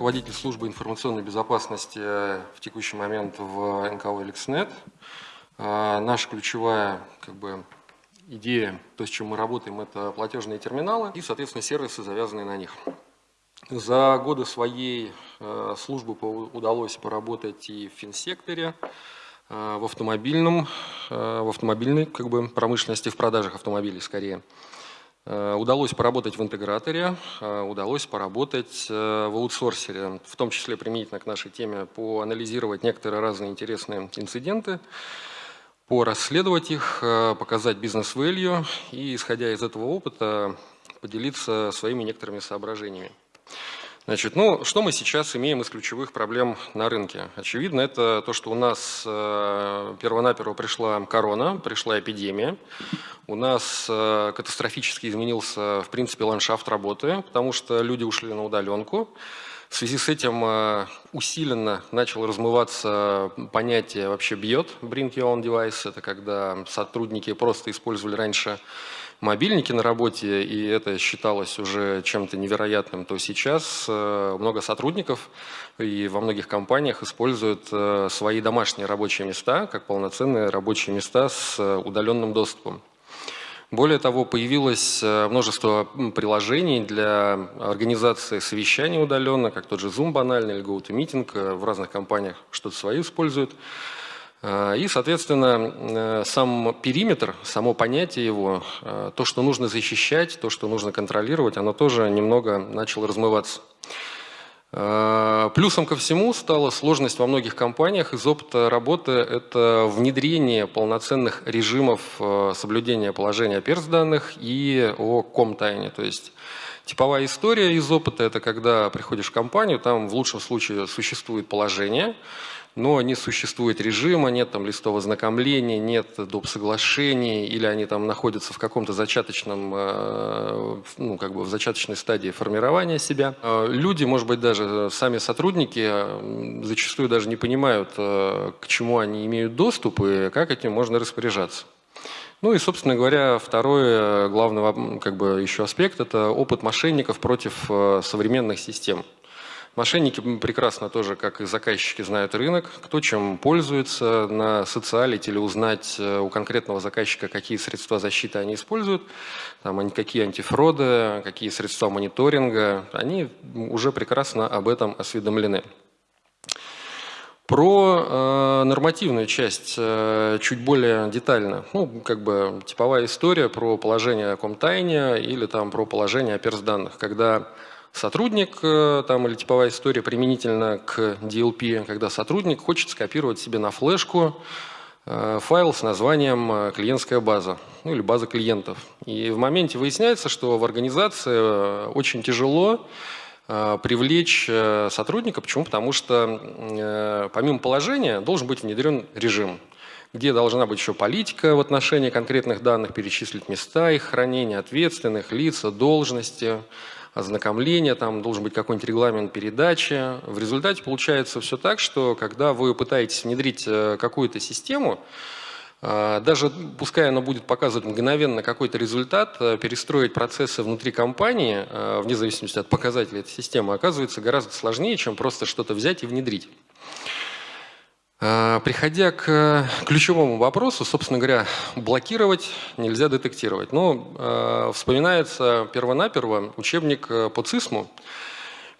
руководитель службы информационной безопасности в текущий момент в НКО «Эликснет». Наша ключевая как бы, идея, то, с чем мы работаем, это платежные терминалы и, соответственно, сервисы, завязанные на них. За годы своей э, службы удалось поработать и в финсекторе, э, в автомобильном, э, в автомобильной как бы, промышленности, в продажах автомобилей скорее. Удалось поработать в интеграторе, удалось поработать в аутсорсере, в том числе применительно к нашей теме, поанализировать некоторые разные интересные инциденты, порасследовать их, показать бизнес-вэлью и, исходя из этого опыта, поделиться своими некоторыми соображениями. Значит, ну, что мы сейчас имеем из ключевых проблем на рынке? Очевидно, это то, что у нас э, первонаперво пришла корона, пришла эпидемия. У нас э, катастрофически изменился, в принципе, ландшафт работы, потому что люди ушли на удаленку. В связи с этим э, усиленно начало размываться понятие вообще бьет, bring your own device. Это когда сотрудники просто использовали раньше мобильники на работе, и это считалось уже чем-то невероятным, то сейчас э, много сотрудников и во многих компаниях используют э, свои домашние рабочие места как полноценные рабочие места с э, удаленным доступом. Более того, появилось множество приложений для организации совещаний удаленно, как тот же Zoom банальный или GoToMeeting, в разных компаниях что-то свои используют. А, и, соответственно, э, сам периметр, само понятие его, э, то, что нужно защищать, то, что нужно контролировать, оно тоже немного начало размываться. Плюсом ко всему стала сложность во многих компаниях из опыта работы – это внедрение полноценных режимов э, соблюдения положения о перс-данных и о ком-тайне. То есть типовая история из опыта – это когда приходишь в компанию, там в лучшем случае существует положение – но не существует режима, нет там листов ознакомления, нет доп. соглашений, или они там находятся в каком-то зачаточном, э, ну, как бы в зачаточной стадии формирования себя. Э, люди, может быть, даже сами сотрудники э, зачастую даже не понимают, к чему они имеют доступ и как этим можно распоряжаться. Ну и, собственно говоря, второй главный как бы, еще аспект – это опыт мошенников против современных систем. Мошенники прекрасно тоже, как и заказчики, знают рынок, кто чем пользуется, на социалите или узнать э, у конкретного заказчика, какие средства защиты они используют, там, какие антифроды, какие средства мониторинга, они уже прекрасно об этом осведомлены. Про э, нормативную часть э, чуть более детально. Ну, как бы типовая история про положение о комтайне или там про положение о перс-данных, когда сотрудник э, там, или типовая история применительно к DLP, когда сотрудник хочет скопировать себе на флешку э, файл с названием э, клиентская база ну, или база клиентов. И в моменте выясняется, что в организации очень тяжело привлечь сотрудника. Почему? Потому что помимо положения должен быть внедрен режим где должна быть еще политика в отношении конкретных данных, перечислить места их хранения, ответственных, лица, должности, ознакомления, там должен быть какой-нибудь регламент передачи. В результате получается все так, что когда вы пытаетесь внедрить э, какую-то систему, э, даже пускай она будет показывать мгновенно какой-то результат, э, перестроить процессы внутри компании, вне зависимости от показателей этой системы, оказывается гораздо сложнее, чем просто что-то взять и внедрить. А, приходя к ключевому вопросу, собственно говоря, блокировать нельзя детектировать. Но э, вспоминается первонаперво учебник э, по ЦИСМу.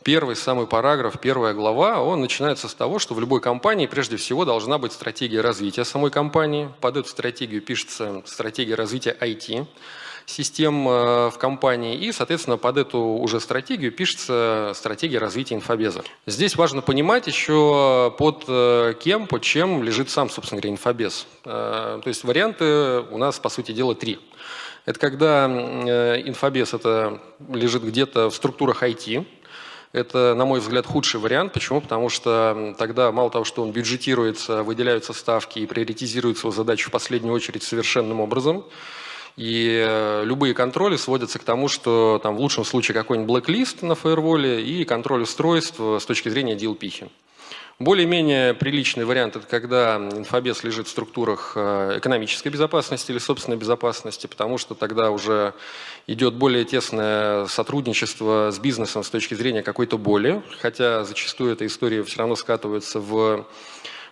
Первый самый параграф, первая глава, он начинается с того, что в любой компании прежде всего должна быть стратегия развития самой компании. Под эту стратегию пишется стратегия развития IT систем э, в компании, и, соответственно, под эту уже стратегию пишется стратегия развития инфобеза. Здесь важно понимать еще под э, кем, под чем лежит сам, собственно говоря, инфобез. Э, то есть варианты у нас, по сути дела, три. Это когда инфобез это лежит где-то в структурах IT, это, на мой взгляд, худший вариант. Почему? Потому что тогда мало того, что он бюджетируется, выделяются ставки и приоритизируется его задачи в последнюю очередь совершенным образом, и э, любые контроли сводятся к тому, что там в лучшем случае какой-нибудь блэк-лист на фаерволе и контроль устройств с точки зрения DLP. Более-менее приличный вариант – это когда инфобес лежит в структурах э, экономической безопасности или собственной безопасности, потому что тогда уже идет более тесное сотрудничество с бизнесом с точки зрения какой-то боли, хотя зачастую эта история все равно скатывается в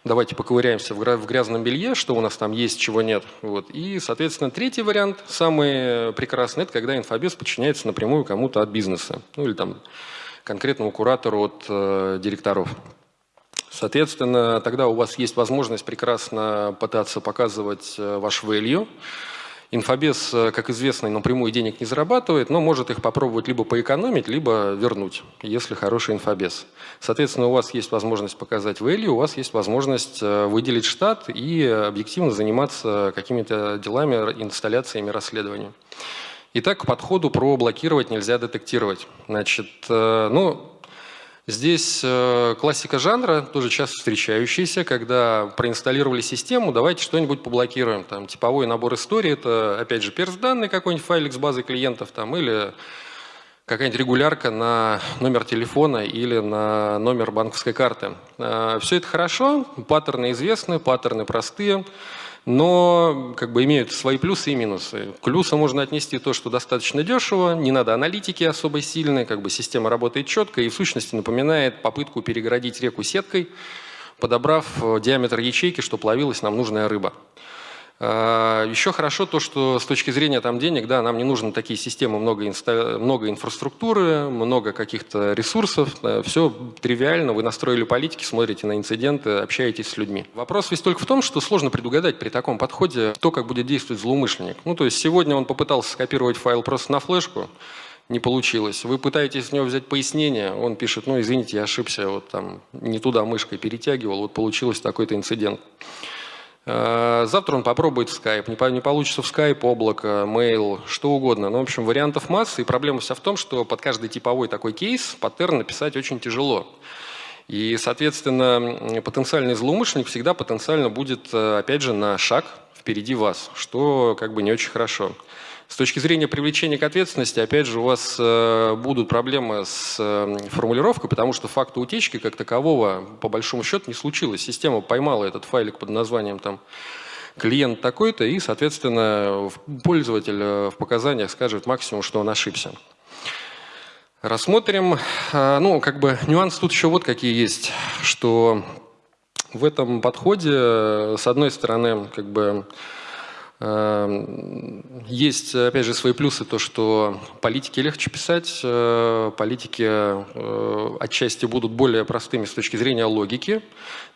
давайте поковыряемся в грязном белье, что у нас там есть, чего нет. Вот. И, соответственно, третий вариант, самый прекрасный, это когда инфобес подчиняется напрямую кому-то от бизнеса, ну или там конкретному куратору от э, директоров. Соответственно, тогда у вас есть возможность прекрасно пытаться показывать э, ваш value. Инфобес, э, как известно, напрямую денег не зарабатывает, но может их попробовать либо поэкономить, либо вернуть, если хороший инфобес. Соответственно, у вас есть возможность показать value, у вас есть возможность э, выделить штат и объективно заниматься какими-то делами, инсталляциями, расследованием. Итак, к подходу про блокировать нельзя детектировать. Значит, ну, Здесь э, классика жанра, тоже часто встречающаяся, когда проинсталлировали систему, давайте что-нибудь поблокируем. Там, типовой набор истории, это, опять же, перс данные какой-нибудь файлик с базой клиентов, там, или какая-нибудь регулярка на номер телефона или на номер банковской карты. Э, Все это хорошо, паттерны известны, паттерны простые но как бы имеют свои плюсы и минусы. К плюсу можно отнести то, что достаточно дешево, не надо аналитики особо сильной, как бы система работает четко и в сущности напоминает попытку перегородить реку сеткой, подобрав э, диаметр ячейки, чтобы ловилась нам нужная рыба. А, Еще хорошо то, что с точки зрения там денег, да, нам не нужны такие системы, много, инста... много инфраструктуры, много каких-то ресурсов, все тривиально, вы настроили политики, смотрите на инциденты, общаетесь с людьми. Вопрос весь только в том, что сложно предугадать при таком подходе то, как будет действовать злоумышленник. Ну, то есть сегодня он попытался скопировать файл просто на флешку, не получилось. Вы пытаетесь с него взять пояснение, он пишет, ну, извините, я ошибся, вот там не туда мышкой перетягивал, вот получилось такой-то инцидент. Э, завтра он попробует Skype, не получится в Skype, облако, mail, что угодно. Ну, в общем, вариантов масса, и проблема вся в том, что под каждый типовой такой кейс паттерн написать очень тяжело. И, соответственно, потенциальный злоумышленник всегда потенциально будет, э, опять же, на шаг впереди вас, что как бы не очень хорошо. С точки зрения привлечения к ответственности, опять же, у вас э, будут проблемы с э, формулировкой, потому что факта утечки как такового, по большому счету, не случилось. Система поймала этот файлик под названием там клиент такой-то, и, соответственно, пользователь э, в показаниях скажет максимум, что он ошибся. Рассмотрим, ну, как бы нюанс тут еще вот какие есть, что в этом подходе, с одной стороны, как бы есть, опять же, свои плюсы, то, что политики легче писать, э, политики э, отчасти будут более простыми с точки зрения логики,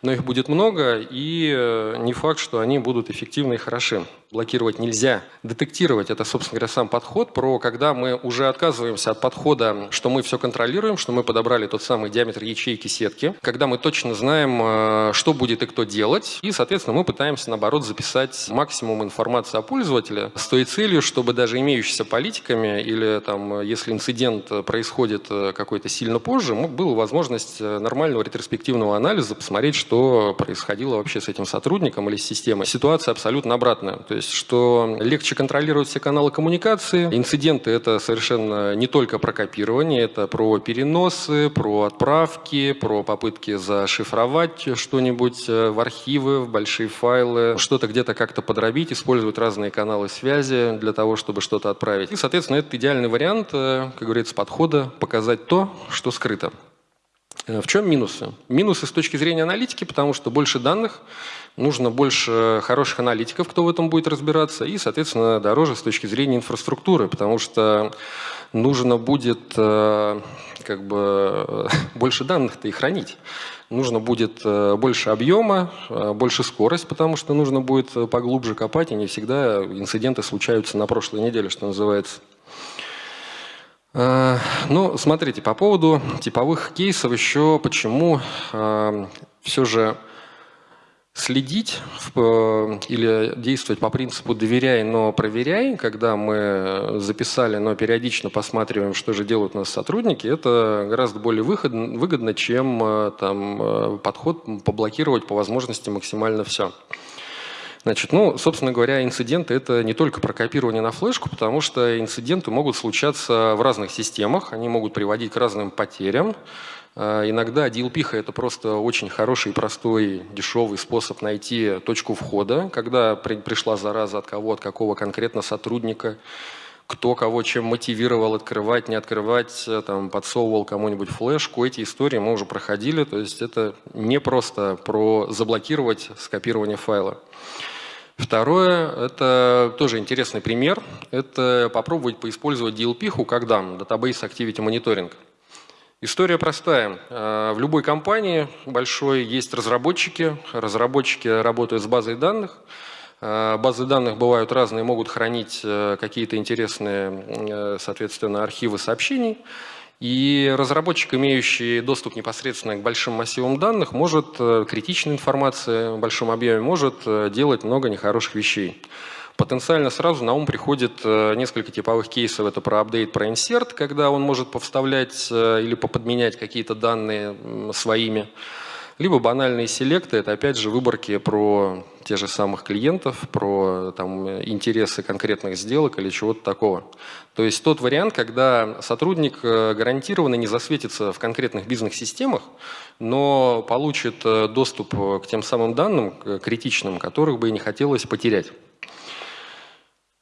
но их будет много, и э, не факт, что они будут эффективны и хороши. Блокировать нельзя. Детектировать – это, собственно говоря, сам подход, про когда мы уже отказываемся от подхода, что мы все контролируем, что мы подобрали тот самый диаметр ячейки сетки, когда мы точно знаем, что будет и кто делать, и, соответственно, мы пытаемся, наоборот, записать максимум информации о пользователе с той целью, чтобы даже имеющимися политиками или там, если инцидент происходит э, какой-то сильно позже, была возможность э, нормального ретроспективного анализа, посмотреть, что происходило вообще с этим сотрудником или с системой. Ситуация абсолютно обратная. То есть, что легче контролировать все каналы коммуникации. Инциденты — это совершенно не только про копирование, это про переносы, про отправки, про попытки зашифровать что-нибудь э, в архивы, в большие файлы, что-то где-то как-то подробить, использовать разные каналы связи для того, чтобы что-то отправить. И, соответственно, это идеальный вариант, э, как говорится, подхода показать то, что скрыто. Э, в чем минусы? Минусы с точки зрения аналитики, потому что больше данных, нужно больше хороших аналитиков, кто в этом будет разбираться, и, соответственно, дороже с точки зрения инфраструктуры, потому что нужно будет э, как бы больше данных-то и хранить нужно будет э, больше объема, больше скорость, потому что нужно будет поглубже копать, и не всегда инциденты случаются на прошлой неделе, что называется. Ну, смотрите, по поводу типовых кейсов еще почему все же следить э, или действовать по принципу «доверяй, но проверяй», когда мы записали, но периодично посматриваем, что же делают у нас сотрудники, это гораздо более выгодно, чем э, там, э, подход поблокировать по возможности максимально все. Значит, ну, собственно говоря, инциденты – это не только про копирование на флешку, потому что инциденты могут случаться в разных системах, они могут приводить к разным потерям. А, иногда DLP – это просто очень хороший, простой, дешевый способ найти точку входа, когда при, пришла зараза от кого, от какого конкретно сотрудника, кто кого чем мотивировал открывать, не открывать, там, подсовывал кому-нибудь флешку. Эти истории мы уже проходили, то есть это не просто про заблокировать скопирование файла. Второе, это тоже интересный пример, это попробовать поиспользовать DLP как DAM, Database Activity Monitoring. История простая. Э, в любой компании большой есть разработчики. Разработчики работают с базой данных. Э, базы данных бывают разные, могут хранить э, какие-то интересные, соответственно, архивы сообщений. И разработчик, имеющий доступ непосредственно к большим массивам данных, может, э, критичной информации в большом объеме, может э, делать много нехороших вещей. Потенциально сразу на ум приходит э, несколько типовых кейсов. Это про апдейт, про инсерт, когда он может повставлять или поподменять какие-то данные своими. Либо банальные селекты, это опять же выборки про те же самых клиентов, про там, интересы конкретных сделок или чего-то такого. То есть тот вариант, когда сотрудник э, гарантированно не засветится в конкретных бизнес-системах, но получит э, доступ к тем самым данным критичным, которых бы и не хотелось потерять.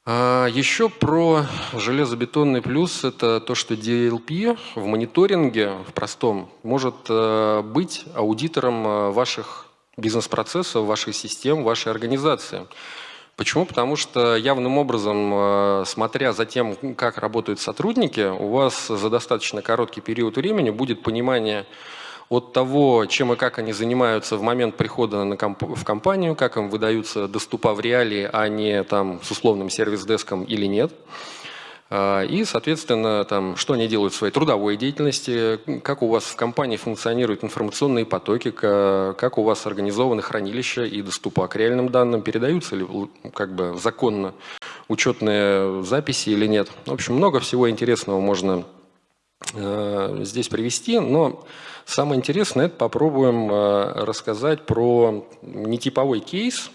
А, еще про железобетонный плюс – это то, что DLP в мониторинге, в простом, может э, быть аудитором э, ваших бизнес-процессов, ваших систем, вашей организации. Почему? Потому что явным образом, э, смотря за тем, как работают сотрудники, у вас за достаточно короткий период времени будет понимание от того, чем и как они занимаются в момент прихода на комп в компанию, как им выдаются доступа в реалии, а не там с условным сервис-деском или нет. А, и, соответственно, там, что они делают в своей трудовой деятельности, как у вас в компании функционируют информационные потоки, как у вас организованы хранилища и доступа к реальным данным, передаются ли как бы законно учетные записи или нет. В общем, много всего интересного можно э, здесь привести, но Самое интересное, это попробуем э, рассказать про нетиповой кейс,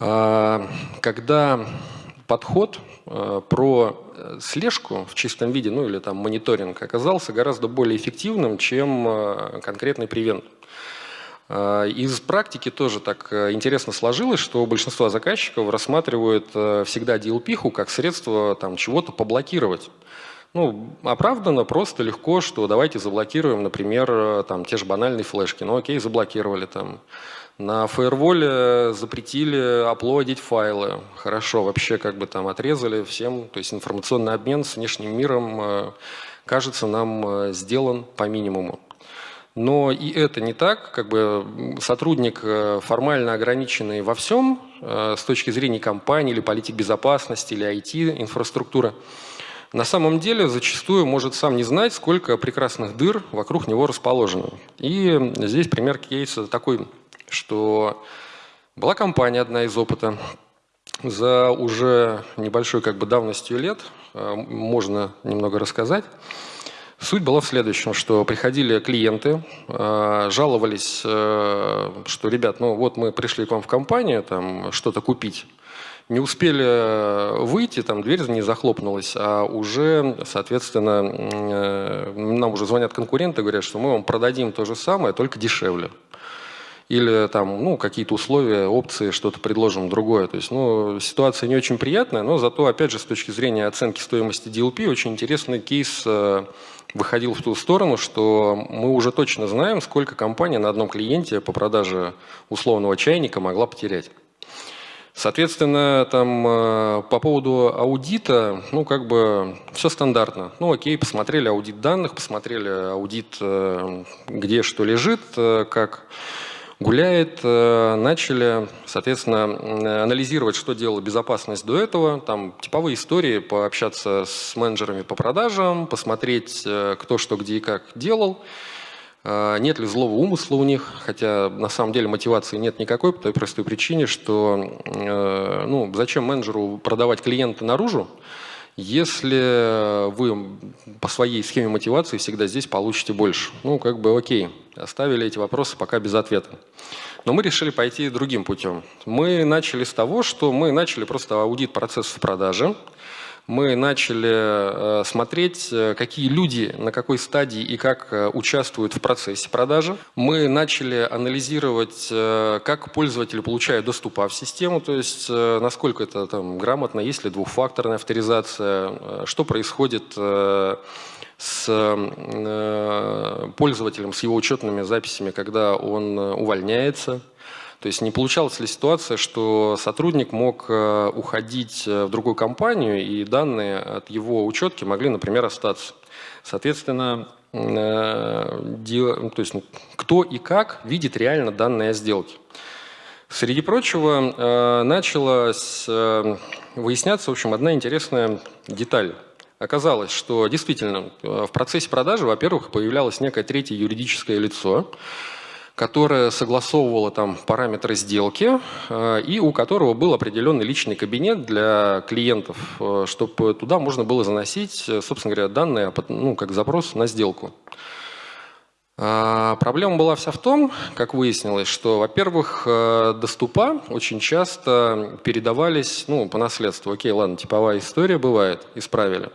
э, когда подход э, про слежку в чистом виде, ну или там мониторинг, оказался гораздо более эффективным, чем конкретный превент. Из практики тоже так интересно сложилось, что большинство заказчиков рассматривают всегда DLP как средство чего-то поблокировать. Ну, оправданно, просто легко, что давайте заблокируем, например, э, там, те же банальные флешки. Ну, окей, заблокировали там. На фаерволе запретили оплодить файлы. Хорошо, вообще как бы там отрезали всем. То есть информационный обмен с внешним миром, э, кажется, нам э, сделан по минимуму. Но и это не так, как бы сотрудник формально ограниченный во всем с точки зрения компании или политик безопасности или IT-инфраструктуры – на самом деле зачастую может сам не знать, сколько прекрасных дыр вокруг него расположено. И здесь пример кейса такой, что была компания одна из опыта, за уже небольшой как бы давностью лет, э, можно немного рассказать. Суть была в следующем, что приходили клиенты, э, жаловались, э, что, ребят, ну вот мы пришли к вам в компанию, там что-то купить, не успели э, выйти, там дверь не захлопнулась, а уже, соответственно, э, нам уже звонят конкуренты, говорят, что мы вам продадим то же самое, только дешевле. Или там, ну, какие-то условия, опции, что-то предложим другое. То есть, ну, ситуация не очень приятная, но зато, опять же, с точки зрения оценки стоимости DLP, очень интересный кейс э, выходил в ту сторону, что мы уже точно знаем, сколько компания на одном клиенте по продаже условного чайника могла потерять. Соответственно, там э, по поводу аудита, ну, как бы все стандартно. Ну, окей, посмотрели аудит данных, посмотрели аудит, э, где что лежит, э, как гуляет, начали, соответственно, анализировать, что делала безопасность до этого, там типовые истории, пообщаться с менеджерами по продажам, посмотреть, кто что где и как делал, нет ли злого умысла у них, хотя на самом деле мотивации нет никакой, по той простой причине, что э, ну, зачем менеджеру продавать клиента наружу, если вы по своей схеме мотивации всегда здесь получите больше. Ну, как бы окей, оставили эти вопросы пока без ответа. Но мы решили пойти другим путем. Мы начали с того, что мы начали просто аудит процессов продажи, мы начали э, смотреть, э, какие люди на какой стадии и как э, участвуют в процессе продажи. Мы начали анализировать, как пользователи получают доступа в систему, то есть насколько это там, грамотно, есть ли двухфакторная авторизация, что происходит с пользователем, с его учетными записями, когда он увольняется, то есть не получалась ли ситуация, что сотрудник мог э, уходить э, в другую компанию, и данные от его учетки могли, например, остаться. Соответственно, э, то есть, ну, кто и как видит реально данные о сделке. Среди прочего, началась выясняться, в общем, одна интересная деталь. Оказалось, что действительно в процессе продажи, во-первых, появлялось некое третье юридическое лицо, которая согласовывала там параметры сделки э, и у которого был определенный личный кабинет для клиентов, э, чтобы туда можно было заносить, э, собственно говоря, данные, ну, как запрос на сделку. А, проблема была вся в том, как выяснилось, что, во-первых, доступа очень часто передавались ну, по наследству. Окей, ладно, типовая история бывает, исправили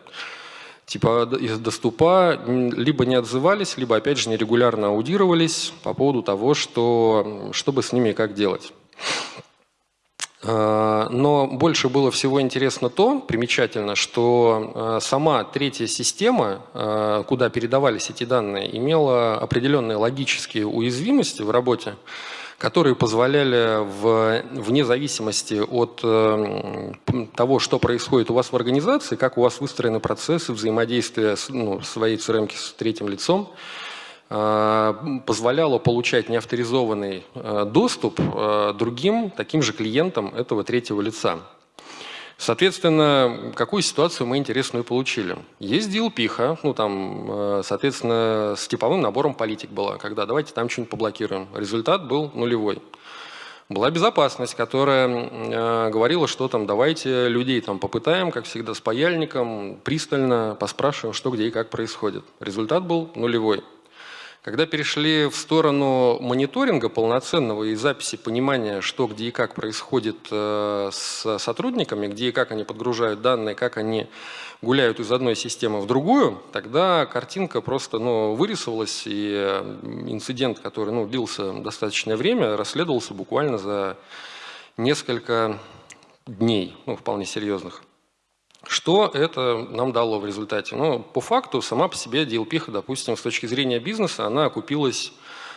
типа из доступа либо не отзывались, либо опять же нерегулярно аудировались по поводу того, что, что бы с ними как делать. А, но больше было всего интересно то, примечательно, что а, сама третья система, а, куда передавались эти данные, имела определенные логические уязвимости в работе, которые позволяли в, вне зависимости от э, того, что происходит у вас в организации, как у вас выстроены процессы взаимодействия с, ну, своей CRM с третьим лицом, э, позволяло получать неавторизованный э, доступ другим таким же клиентам этого третьего лица. Соответственно, какую ситуацию мы интересную получили? Есть дилпиха, ну там, э, соответственно, с типовым набором политик была, когда давайте там что-нибудь поблокируем. Результат был нулевой. Была безопасность, которая э, говорила, что там давайте людей там попытаем, как всегда, с паяльником, пристально поспрашиваем, что где и как происходит. Результат был нулевой. Когда перешли в сторону мониторинга полноценного и записи понимания, что, где и как происходит э, с сотрудниками, где и как они подгружают данные, как они гуляют из одной системы в другую, тогда картинка просто ну, вырисовалась, и э, инцидент, который ну, длился достаточное время, расследовался буквально за несколько дней, ну, вполне серьезных. Что это нам дало в результате? Ну, по факту, сама по себе DLP, допустим, с точки зрения бизнеса, она окупилась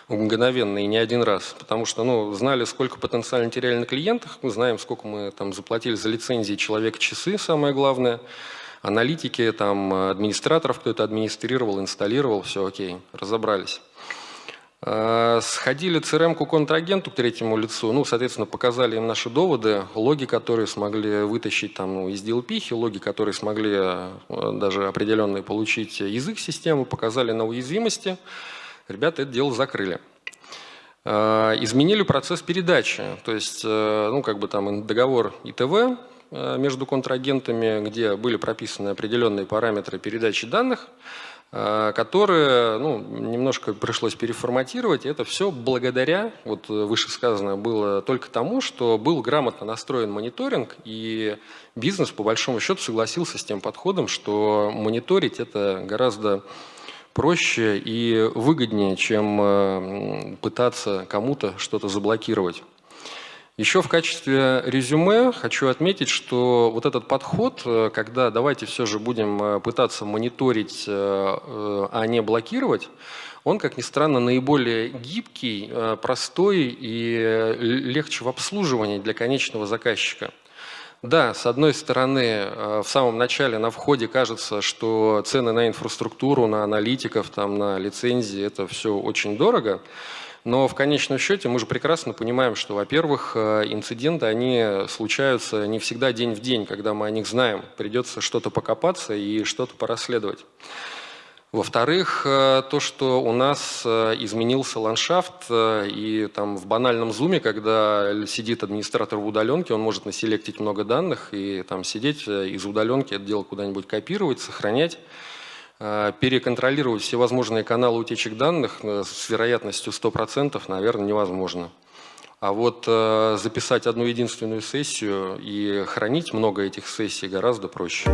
мгновенно и не один раз, потому что ну, знали, сколько потенциально теряли на клиентах, мы знаем, сколько мы там заплатили за лицензии человек-часы, самое главное, аналитики, там, администраторов, кто это администрировал, инсталлировал, все окей, разобрались. Э, сходили CRM-ку контрагенту к третьему лицу, ну, соответственно, показали им наши доводы, логи, которые смогли вытащить там, ну, из DLP, логи, которые смогли э, даже определенные получить язык системы, показали на уязвимости. Ребята это дело закрыли. Э, изменили процесс передачи, то есть, ну, как бы там договор ИТВ между контрагентами, где были прописаны определенные параметры передачи данных, которые ну, немножко пришлось переформатировать. Это все благодаря, вот вышесказанное было только тому, что был грамотно настроен мониторинг, и бизнес по большому счету согласился с тем подходом, что мониторить это гораздо проще и выгоднее, чем э, пытаться кому-то что-то заблокировать. Еще в качестве резюме хочу отметить, что вот этот подход, э, когда давайте все же будем э, пытаться мониторить, э, а не блокировать, он, как ни странно, наиболее гибкий, простой и легче в обслуживании для конечного заказчика. Да, с одной стороны, в самом начале на входе кажется, что цены на инфраструктуру, на аналитиков, там, на лицензии – это все очень дорого. Но в конечном счете мы же прекрасно понимаем, что, во-первых, э, инциденты, они случаются не всегда день в день, когда мы о них знаем. Придется что-то покопаться и что-то порасследовать. Во-вторых, э, то, что у нас э, изменился ландшафт, и там в банальном зуме, когда сидит администратор в удаленке, он может населектить много данных и там сидеть из удаленки это дело куда-нибудь копировать, сохранять, переконтролировать все возможные каналы утечек данных с вероятностью 100%, наверное, невозможно. А вот записать одну единственную сессию и хранить много этих сессий гораздо проще.